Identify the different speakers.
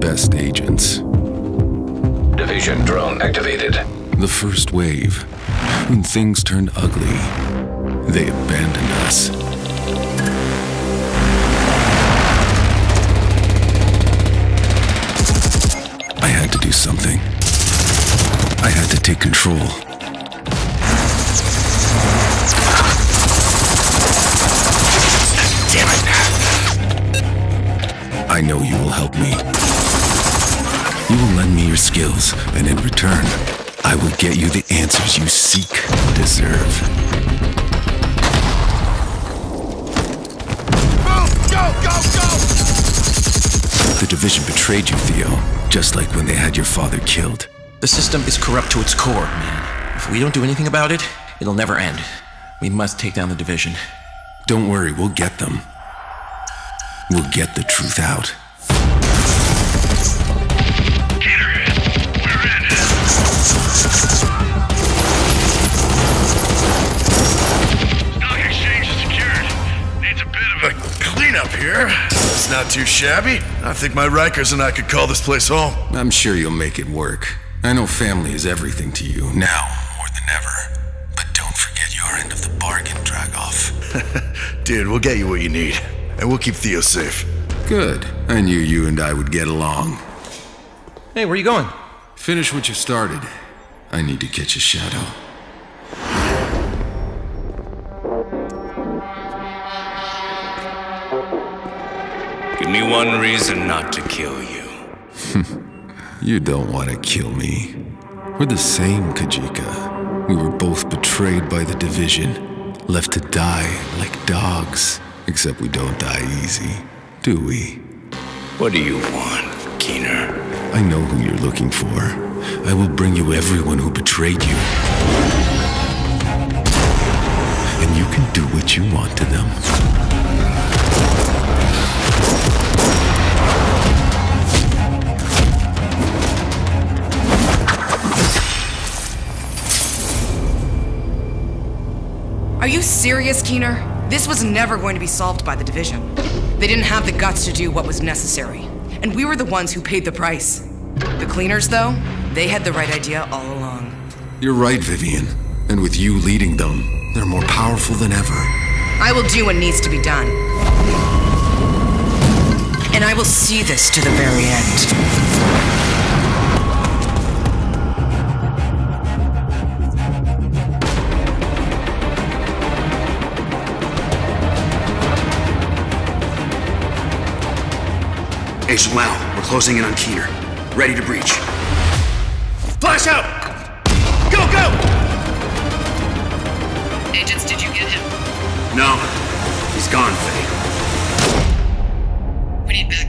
Speaker 1: best agents.
Speaker 2: Division drone activated.
Speaker 1: The first wave, when things turned ugly, they abandoned us. I had to do something. I had to take control. Know you will help me. You will lend me your skills, and in return, I will get you the answers you seek and deserve.
Speaker 3: Move! Go! Go! Go!
Speaker 1: The division betrayed you, Theo, just like when they had your father killed.
Speaker 4: The system is corrupt to its core, man. If we don't do anything about it, it'll never end. We must take down the division.
Speaker 1: Don't worry, we'll get them. We'll get the truth out.
Speaker 5: Stock exchange is secured. Needs a bit of a cleanup here. It's not too shabby. I think my Rikers and I could call this place home.
Speaker 1: I'm sure you'll make it work. I know family is everything to you, now more than ever. But don't forget your end of the bargain, Dragov.
Speaker 5: Dude, we'll get you what you need. And we'll keep Theo safe.
Speaker 1: Good. I knew you and I would get along.
Speaker 4: Hey, where you going?
Speaker 1: Finish what you started. I need to catch a shadow.
Speaker 3: Give me one reason not to kill you.
Speaker 1: You don't want to kill me. We're the same, Kajika. We were both betrayed by the division, left to die like dogs. Except we don't die easy, do we?
Speaker 3: What do you want, Keener?
Speaker 1: I know who you're looking for. I will bring you everyone who betrayed you. And you can do what you want to them.
Speaker 6: Are you serious, Keener? This was never going to be solved by the division. They didn't have the guts to do what was necessary. And we were the ones who paid the price. The cleaners, though, they had the right idea all along.
Speaker 1: You're right, Vivian. And with you leading them, they're more powerful than ever.
Speaker 6: I will do what needs to be done. And I will see this to the very end.
Speaker 7: Agent Lau, we're closing in on Keener. Ready to breach. Flash out! Go, go!
Speaker 6: Agents, did you get him?
Speaker 7: No, he's gone, Faye.
Speaker 6: We need backup.